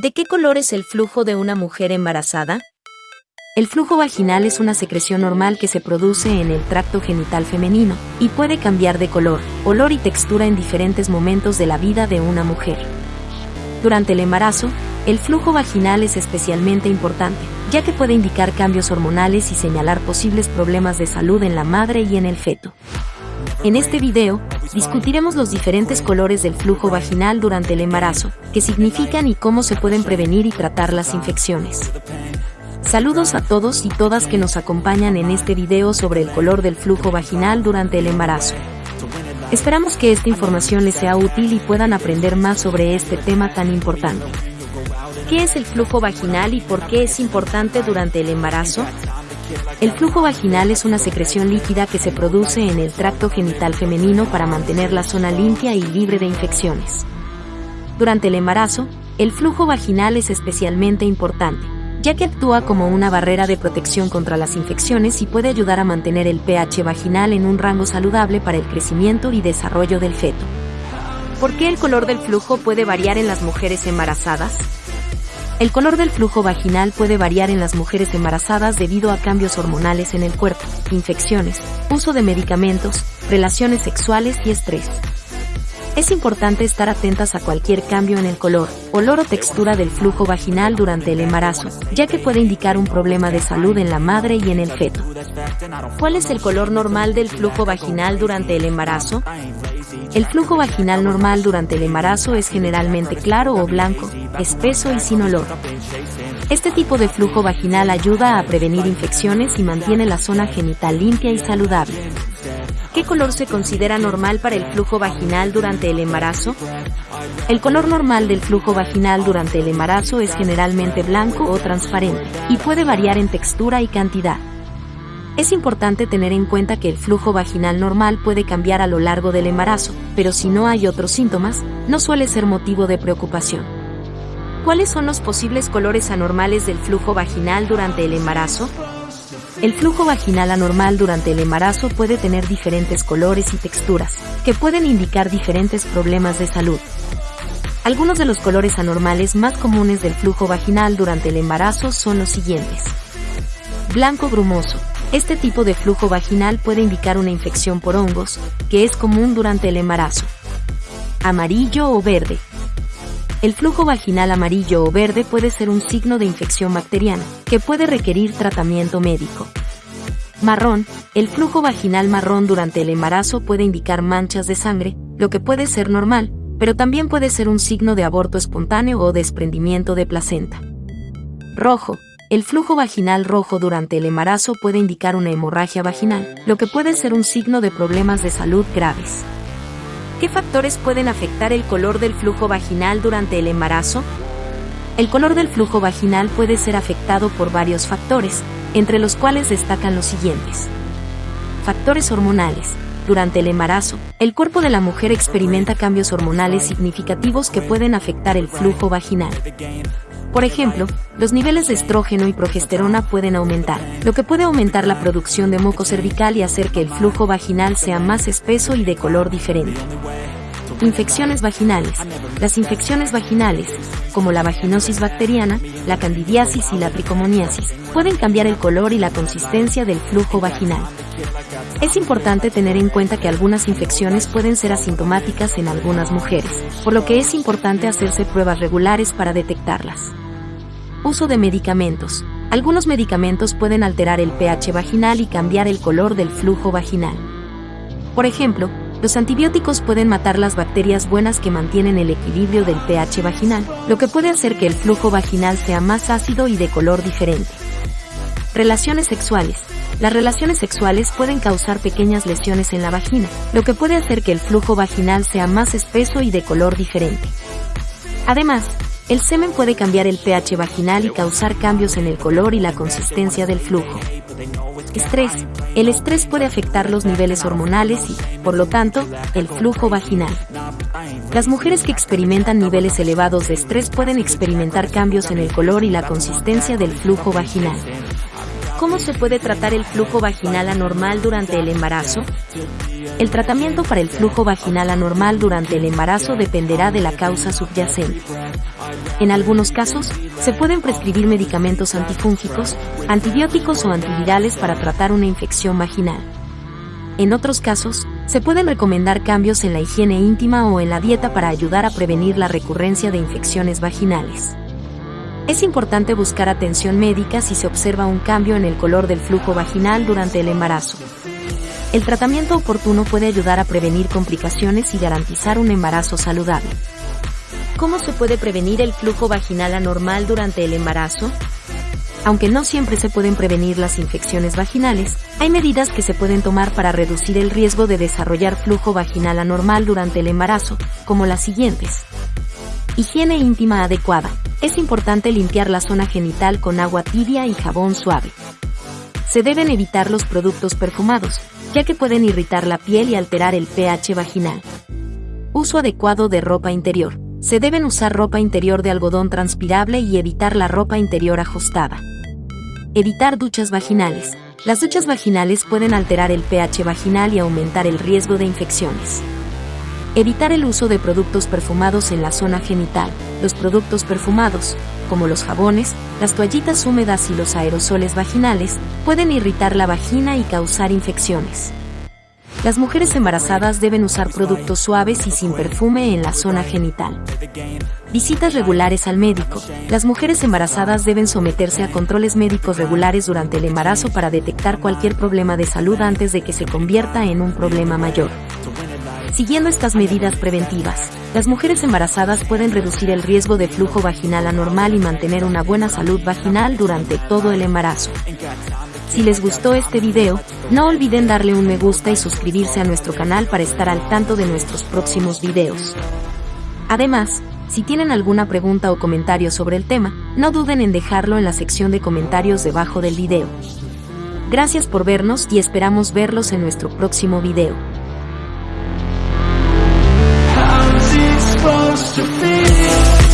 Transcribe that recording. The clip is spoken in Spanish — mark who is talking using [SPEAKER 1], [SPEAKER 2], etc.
[SPEAKER 1] ¿De qué color es el flujo de una mujer embarazada? El flujo vaginal es una secreción normal que se produce en el tracto genital femenino y puede cambiar de color, olor y textura en diferentes momentos de la vida de una mujer. Durante el embarazo, el flujo vaginal es especialmente importante, ya que puede indicar cambios hormonales y señalar posibles problemas de salud en la madre y en el feto. En este video, discutiremos los diferentes colores del flujo vaginal durante el embarazo, qué significan y cómo se pueden prevenir y tratar las infecciones. Saludos a todos y todas que nos acompañan en este video sobre el color del flujo vaginal durante el embarazo. Esperamos que esta información les sea útil y puedan aprender más sobre este tema tan importante. ¿Qué es el flujo vaginal y por qué es importante durante el embarazo? El flujo vaginal es una secreción líquida que se produce en el tracto genital femenino para mantener la zona limpia y libre de infecciones. Durante el embarazo, el flujo vaginal es especialmente importante, ya que actúa como una barrera de protección contra las infecciones y puede ayudar a mantener el pH vaginal en un rango saludable para el crecimiento y desarrollo del feto. ¿Por qué el color del flujo puede variar en las mujeres embarazadas? El color del flujo vaginal puede variar en las mujeres embarazadas debido a cambios hormonales en el cuerpo, infecciones, uso de medicamentos, relaciones sexuales y estrés. Es importante estar atentas a cualquier cambio en el color, olor o textura del flujo vaginal durante el embarazo, ya que puede indicar un problema de salud en la madre y en el feto. ¿Cuál es el color normal del flujo vaginal durante el embarazo? El flujo vaginal normal durante el embarazo es generalmente claro o blanco, espeso y sin olor. Este tipo de flujo vaginal ayuda a prevenir infecciones y mantiene la zona genital limpia y saludable. ¿Qué color se considera normal para el flujo vaginal durante el embarazo? El color normal del flujo vaginal durante el embarazo es generalmente blanco o transparente, y puede variar en textura y cantidad. Es importante tener en cuenta que el flujo vaginal normal puede cambiar a lo largo del embarazo, pero si no hay otros síntomas, no suele ser motivo de preocupación. ¿Cuáles son los posibles colores anormales del flujo vaginal durante el embarazo? El flujo vaginal anormal durante el embarazo puede tener diferentes colores y texturas, que pueden indicar diferentes problemas de salud. Algunos de los colores anormales más comunes del flujo vaginal durante el embarazo son los siguientes. Blanco brumoso, este tipo de flujo vaginal puede indicar una infección por hongos, que es común durante el embarazo. Amarillo o verde. El flujo vaginal amarillo o verde puede ser un signo de infección bacteriana, que puede requerir tratamiento médico. Marrón. El flujo vaginal marrón durante el embarazo puede indicar manchas de sangre, lo que puede ser normal, pero también puede ser un signo de aborto espontáneo o desprendimiento de placenta. Rojo. El flujo vaginal rojo durante el embarazo puede indicar una hemorragia vaginal, lo que puede ser un signo de problemas de salud graves. ¿Qué factores pueden afectar el color del flujo vaginal durante el embarazo? El color del flujo vaginal puede ser afectado por varios factores, entre los cuales destacan los siguientes. Factores hormonales. Durante el embarazo, el cuerpo de la mujer experimenta cambios hormonales significativos que pueden afectar el flujo vaginal. Por ejemplo, los niveles de estrógeno y progesterona pueden aumentar, lo que puede aumentar la producción de moco cervical y hacer que el flujo vaginal sea más espeso y de color diferente. Infecciones vaginales. Las infecciones vaginales, como la vaginosis bacteriana, la candidiasis y la tricomoniasis, pueden cambiar el color y la consistencia del flujo vaginal. Es importante tener en cuenta que algunas infecciones pueden ser asintomáticas en algunas mujeres, por lo que es importante hacerse pruebas regulares para detectarlas. Uso de medicamentos. Algunos medicamentos pueden alterar el pH vaginal y cambiar el color del flujo vaginal. Por ejemplo, los antibióticos pueden matar las bacterias buenas que mantienen el equilibrio del pH vaginal, lo que puede hacer que el flujo vaginal sea más ácido y de color diferente. Relaciones sexuales. Las relaciones sexuales pueden causar pequeñas lesiones en la vagina, lo que puede hacer que el flujo vaginal sea más espeso y de color diferente. Además, el semen puede cambiar el pH vaginal y causar cambios en el color y la consistencia del flujo. Estrés. El estrés puede afectar los niveles hormonales y, por lo tanto, el flujo vaginal. Las mujeres que experimentan niveles elevados de estrés pueden experimentar cambios en el color y la consistencia del flujo vaginal. ¿Cómo se puede tratar el flujo vaginal anormal durante el embarazo? El tratamiento para el flujo vaginal anormal durante el embarazo dependerá de la causa subyacente. En algunos casos, se pueden prescribir medicamentos antifúngicos, antibióticos o antivirales para tratar una infección vaginal. En otros casos, se pueden recomendar cambios en la higiene íntima o en la dieta para ayudar a prevenir la recurrencia de infecciones vaginales. Es importante buscar atención médica si se observa un cambio en el color del flujo vaginal durante el embarazo. El tratamiento oportuno puede ayudar a prevenir complicaciones y garantizar un embarazo saludable. ¿Cómo se puede prevenir el flujo vaginal anormal durante el embarazo? Aunque no siempre se pueden prevenir las infecciones vaginales, hay medidas que se pueden tomar para reducir el riesgo de desarrollar flujo vaginal anormal durante el embarazo, como las siguientes. Higiene íntima adecuada. Es importante limpiar la zona genital con agua tibia y jabón suave. Se deben evitar los productos perfumados, ya que pueden irritar la piel y alterar el pH vaginal. Uso adecuado de ropa interior. Se deben usar ropa interior de algodón transpirable y evitar la ropa interior ajustada. Evitar duchas vaginales. Las duchas vaginales pueden alterar el pH vaginal y aumentar el riesgo de infecciones. Evitar el uso de productos perfumados en la zona genital. Los productos perfumados, como los jabones, las toallitas húmedas y los aerosoles vaginales, pueden irritar la vagina y causar infecciones. Las mujeres embarazadas deben usar productos suaves y sin perfume en la zona genital. Visitas regulares al médico. Las mujeres embarazadas deben someterse a controles médicos regulares durante el embarazo para detectar cualquier problema de salud antes de que se convierta en un problema mayor. Siguiendo estas medidas preventivas, las mujeres embarazadas pueden reducir el riesgo de flujo vaginal anormal y mantener una buena salud vaginal durante todo el embarazo. Si les gustó este video, no olviden darle un me gusta y suscribirse a nuestro canal para estar al tanto de nuestros próximos videos. Además, si tienen alguna pregunta o comentario sobre el tema, no duden en dejarlo en la sección de comentarios debajo del video. Gracias por vernos y esperamos verlos en nuestro próximo video.
[SPEAKER 2] supposed to feel.